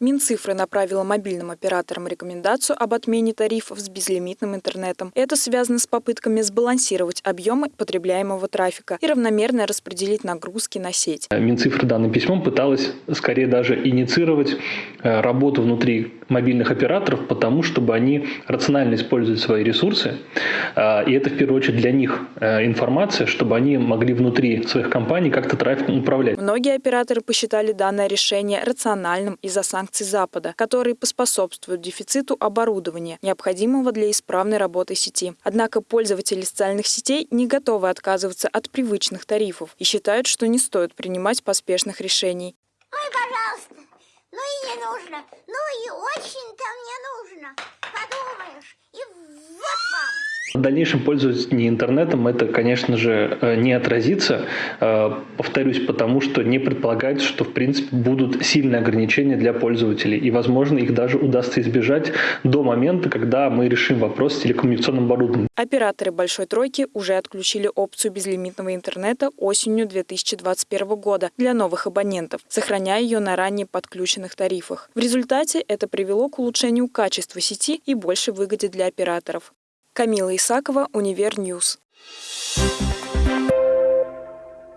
Минцифры направила мобильным операторам рекомендацию об отмене тарифов с безлимитным интернетом. Это связано с попытками сбалансировать объемы потребляемого трафика и равномерно распределить нагрузки на сеть. Минцифры данным письмом пыталась скорее даже инициировать э, работу внутри мобильных операторов, потому чтобы они рационально используют свои ресурсы. Э, и это в первую очередь для них э, информация, чтобы они могли внутри своих компаний как-то трафиком управлять. Многие операторы посчитали данное решение рациональным из-за санкций Запада, которые поспособствуют дефициту оборудования, необходимого для исправной работы сети. Однако пользователи социальных сетей не готовы отказываться от привычных тарифов и считают, что не стоит принимать поспешных решений. Ну и не нужно, ну и очень-то В дальнейшем пользование интернетом это, конечно же, э, не отразится, э, повторюсь, потому что не предполагается, что в принципе будут сильные ограничения для пользователей, и, возможно, их даже удастся избежать до момента, когда мы решим вопрос с телекоммуникационным оборудованием. Операторы «Большой тройки» уже отключили опцию безлимитного интернета осенью 2021 года для новых абонентов, сохраняя ее на ранее подключенных тарифах. В результате это привело к улучшению качества сети и большей выгоде для операторов. Камила Исакова, Универ Ньюс.